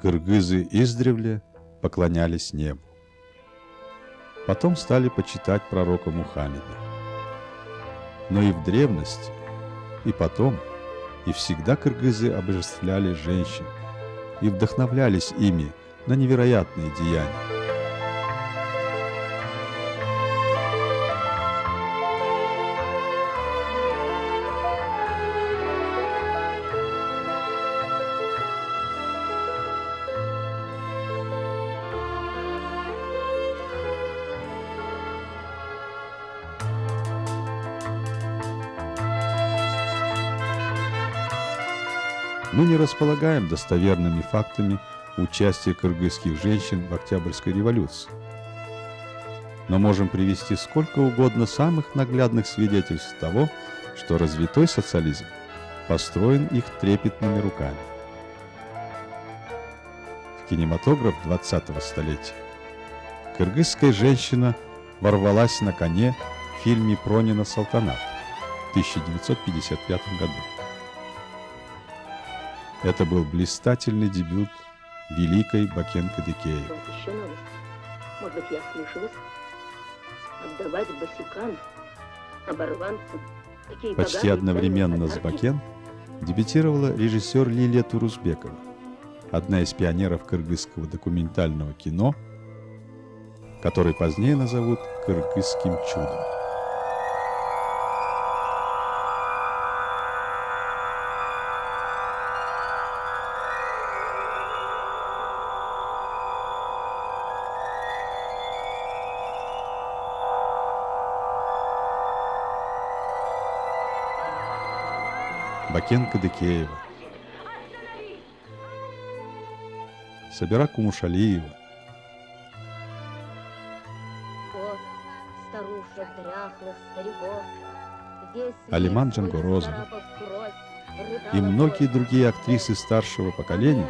Кыргызы издревле поклонялись небу. Потом стали почитать пророка Мухаммеда. Но и в древности, и потом, и всегда кыргызы обожествляли женщин и вдохновлялись ими на невероятные деяния. Мы не располагаем достоверными фактами участия кыргызских женщин в Октябрьской революции. Но можем привести сколько угодно самых наглядных свидетельств того, что развитой социализм построен их трепетными руками. В кинематограф 20-го столетия кыргызская женщина ворвалась на коне в фильме Пронина «Салтанат» в 1955 году. Это был блистательный дебют великой еще новость. Может быть, я слышалась? Отдавать босикам, оборванцам. Такие Почти одновременно с. Бакен дебютировала режиссер Лилия Турузбекова, одна из пионеров кыргызского документального кино, который позднее назовут «Кыргызским чудом». Бакенко Декеева, Собирак Умушалиева, Вот, старушек, дряхлых, стариков. Алиман рыдала и многие другие актрисы старшего поколения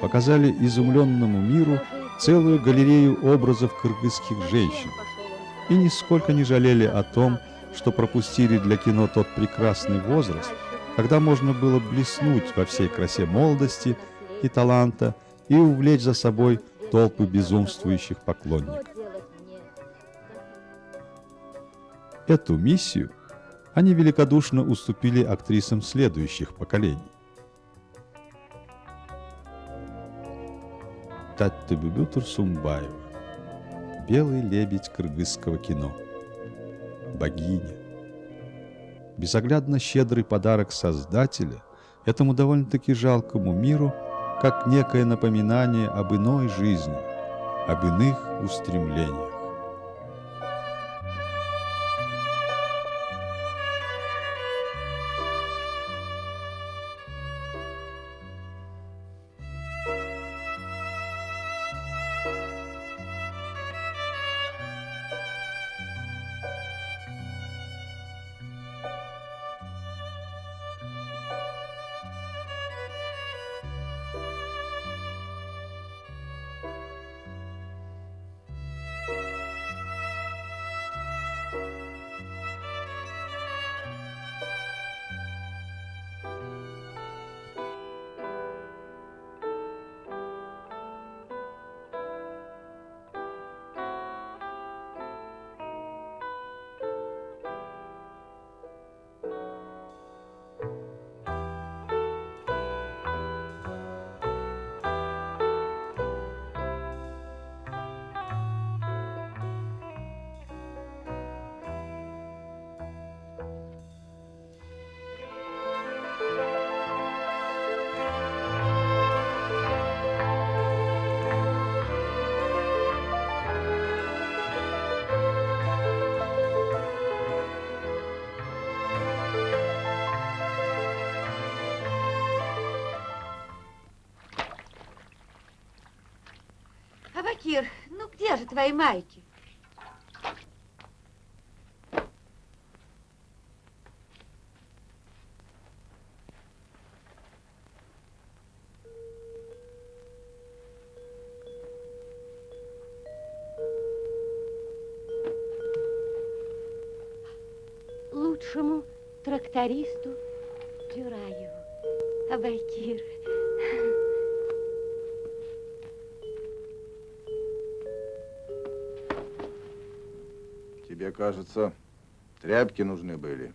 показали изумленному миру целую галерею образов кыргызских женщин. и нисколько не жалели о том, что пропустили для кино тот прекрасный возраст, когда можно было блеснуть во всей красе молодости и таланта и увлечь за собой толпы безумствующих поклонников. Эту миссию они великодушно уступили актрисам следующих поколений. Таттыбүбү Турсумбаева, белый лебедь кыргызского кино, богиня. Безоглядно щедрый подарок Создателя этому довольно-таки жалкому миру, как некое напоминание об иной жизни, об иных устремлениях. Абакир, ну где же твои майки? Тебе, кажется, тряпки нужны были.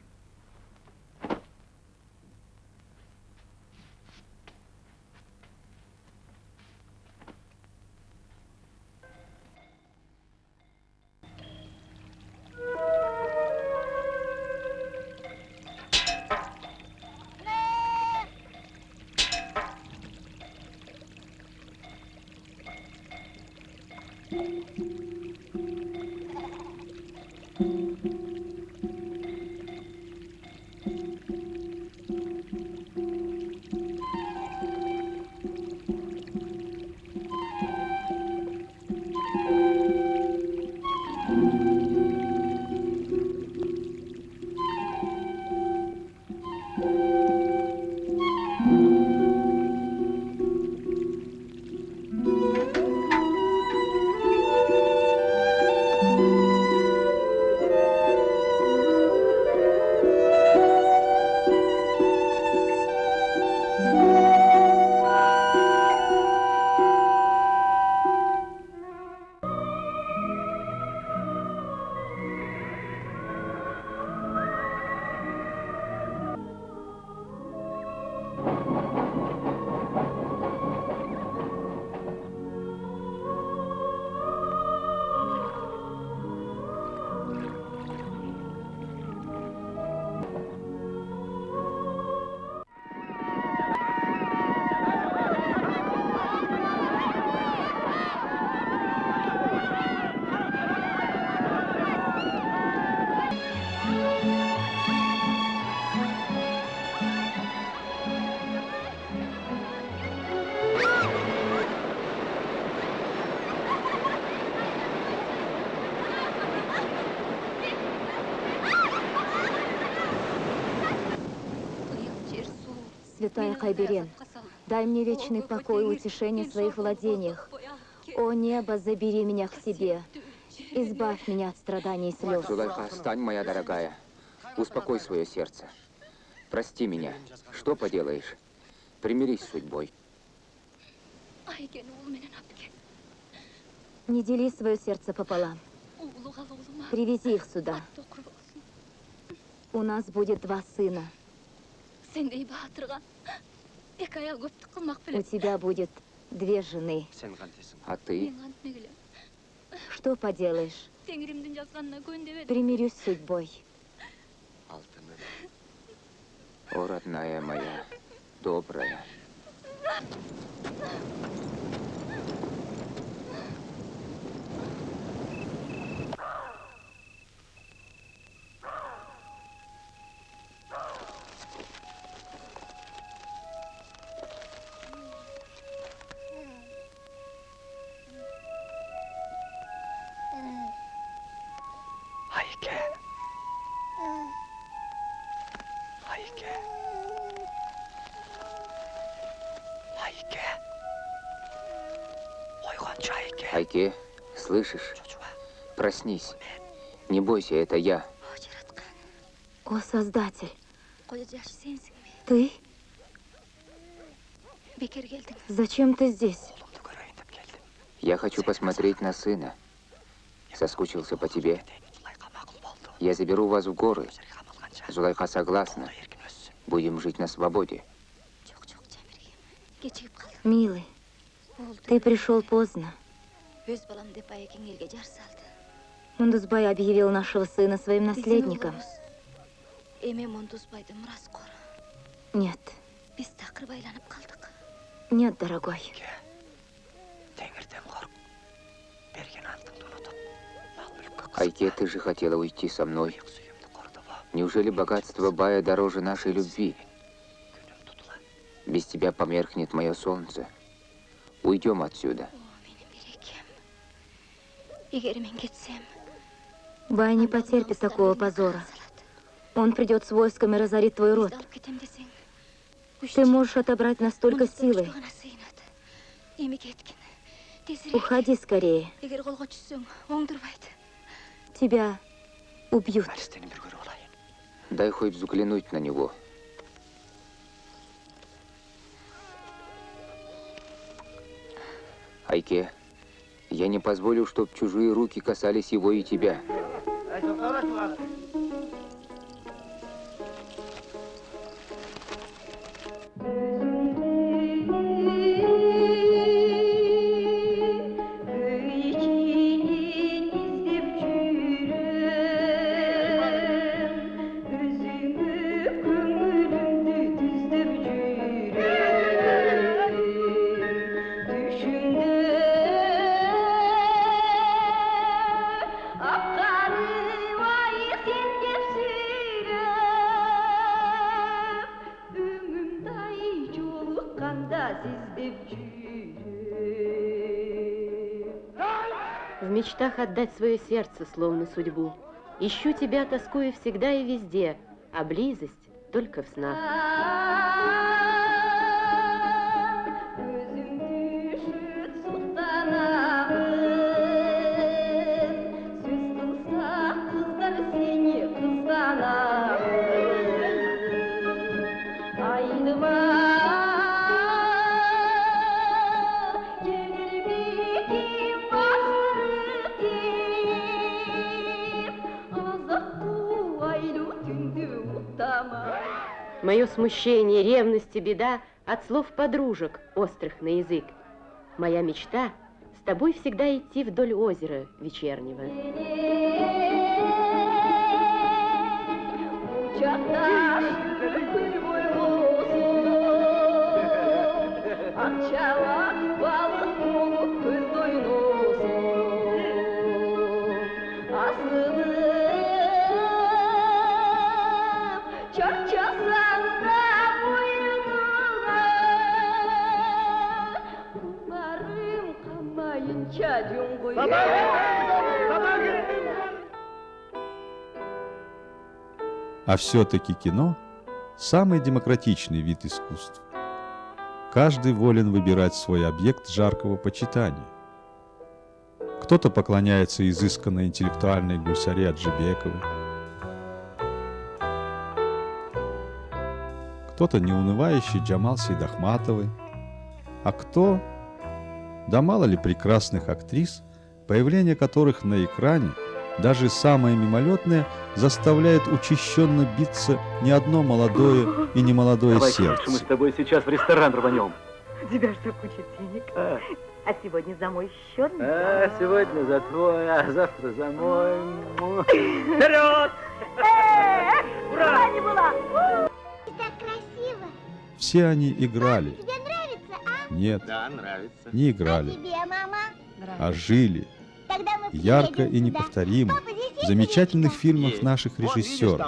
Святая Кайберен, дай мне вечный покой и утешение в своих владениях. О небо, забери меня к себе. Избавь меня от страданий и слез. Зулайха, стань, моя дорогая. Успокой свое сердце. Прости меня. Что поделаешь? Примирись с судьбой. Не дели свое сердце пополам. Привези их сюда. У нас будет два сына. Сендей батырға. Екі аял көптік қылмақ У білет. тебя будет две жены. А ты? Мен ант мегілі. Что поделаешь? Теңірімдің жазғанына көндеп едім. Примирюсь с судьбой. О, родная моя, добрая. Айке. Айке. Айке. Ойғанша Айке. Айке, слышишь? Чучуа. Проснись. Не бойся, это я. О, жаратқан. О, Создатель, Қойы жашы сенсің бе? ты? Бекер келдің. Зачем ты здесь? Ұлымды көрейін деп келдім. Я хочу посмотреть на сына. Соскучился по тебе. Я заберу вас в горы. Өздері қамалғанша. Зулайха согласна. Қолда еркін өссін. Будем жить на свободе. Жоқ, жоқ, Жәмірге. Кешігіп қалдым. Милый, Болды. ты пришел поздно. Өз балам деп Айекең елге жар салды. Мундузбай объявил нашего сына своим наследником. Эме Мондузбайды мұрас қор. Нет, Біз тақыр байланып қалдық. нет, дорогой. Айке, ты же хотела уйти со мной. Иық сүйемді қордыла. Неужели богатство Бая дороже нашей любви? Күнім тұтыла. Без тебя померкнет мое солнце. Уйдем отсюда. О, менің берекем. Егер мен кетсем, Бай не потерпит такого позора. Он придет с войском и разорит твой род. алып кетем десең, Ты можешь отобрать настолько силы. ғана сыйынады. Еме кеткін. Тезірек. Уходи скорее. Тебя убьют. Нәрестені бір көріп алайын. Дай хоть взглянуть на него. Айке, я не позволю, чтоб чужие руки касались его и тебя. Мечтах отдать свое сердце, словно судьбу. Ищу тебя, тоскую всегда и везде, а близость только в снах. Мое смущение, ревность и беда от слов подружек, острых на язык. Моя мечта с тобой всегда идти вдоль озера вечернего. А все-таки кино – самый демократичный вид искусства. Каждый волен выбирать свой объект жаркого почитания. Кто-то поклоняется изысканной интеллектуальной гусаре Аджибековой, кто-то неунывающий Джамал Сейдахматовой, а кто, да мало ли прекрасных актрис, появление которых на экране – даже самое мимолетное заставляет учащенно биться не одно молодое и не молодое Давай, сердце. мы с тобой сейчас в ресторан рванем. У тебя что, куча денег? А, А сегодня за мой счет? а, сегодня за твой, а завтра за мой. Вперед! Ура! не была! Так красиво. Все они играли. Тебе нравится, а? Нет, Да, нравится. не играли, Тебе, мама? а жили. Ярко и неповторимо. В замечательных фильмах наших режиссеров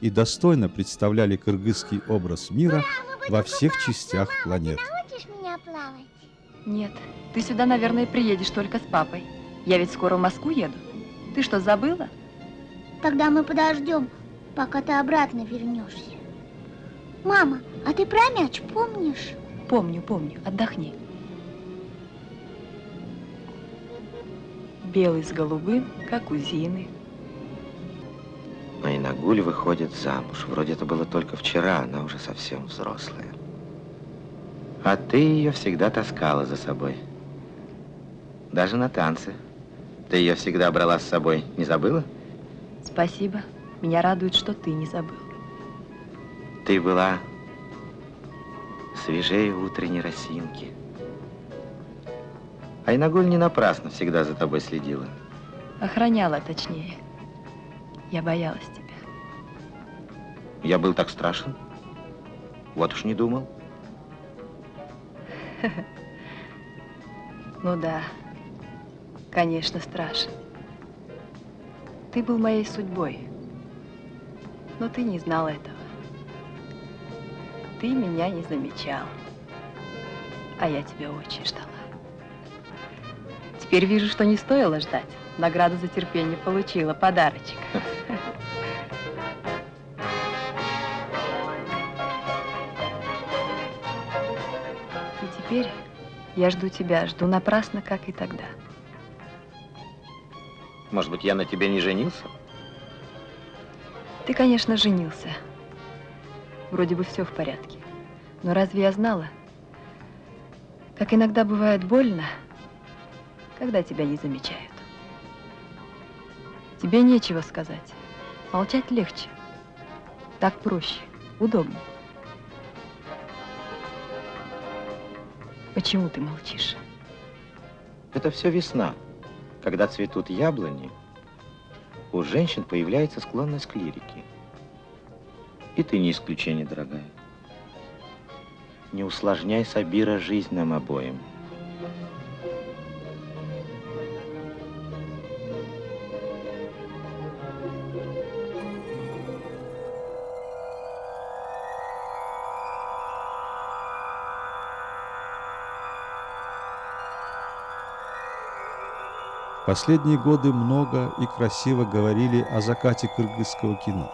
и достойно представляли кыргызский образ мира во всех частях планеты. Нет, ты сюда, наверное, приедешь только с папой. Я ведь скоро в Москву еду. Ты что, забыла? Тогда мы подождем, пока ты обратно вернешься. Мама, а ты про мяч помнишь? Помню, помню. Отдохни. Белый с голубым, как у Зины. Айнагуль выходит замуж. Вроде это было только вчера, она уже совсем взрослая. А ты ее всегда таскала за собой. Даже на танцы. Ты ее всегда брала с собой, не забыла? Спасибо. Меня радует, что ты не забыл. Ты была свежее утренней росинки. Айнагуль не напрасно всегда за тобой следила. Охраняла, точнее. Я боялась тебя. Я был так страшен? Вот уж не думал. Ну да, конечно, страшен. Ты был моей судьбой, но ты не знал этого. Ты меня не замечал, а я тебя очень ждала. Теперь вижу, что не стоило ждать. Награду за терпение получила, подарочек. И теперь я жду тебя, жду напрасно, как и тогда. Может быть, я на тебе не женился? Ты, конечно, женился. Вроде бы все в порядке. Но разве я знала, как иногда бывает больно, когда тебя не замечают? Тебе нечего сказать. Молчать легче. Так проще, удобнее. Почему ты молчишь? Это все весна. Когда цветут яблони, у женщин появляется склонность к лирике. И ты не исключение, дорогая. Не усложняй, Сабира, жизнь нам обоим. Последние годы много и красиво говорили о закате кыргызского кино.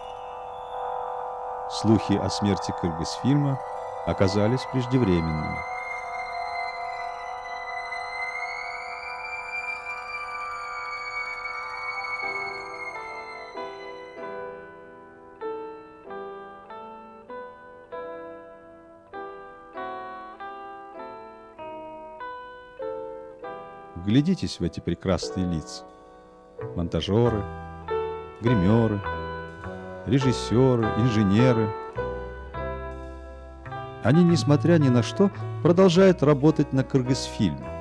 Слухи о смерти кыргызфильма оказались преждевременными. Вглядитесь в эти прекрасные лица. Монтажеры, гримеры, режиссеры, инженеры. Они, несмотря ни на что, продолжают работать на Кыргызфильме.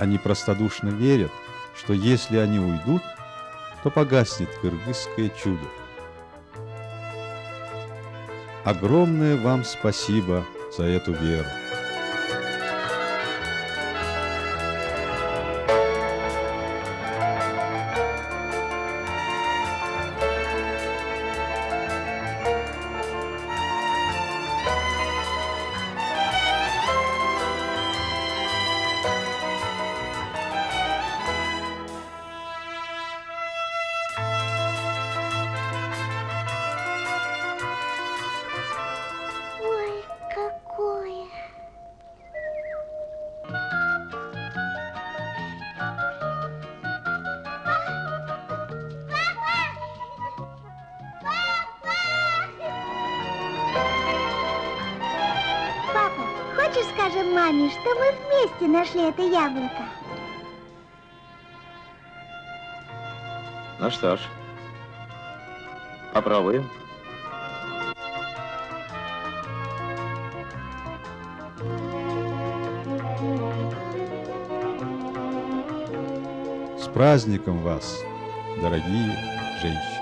Они простодушно верят, что если они уйдут, то погаснет кыргызское чудо. Огромное вам спасибо за эту веру. Маме, что мы вместе нашли это яблоко? Ну что ж, попробуем. С праздником вас, дорогие женщины!